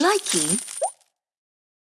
Liking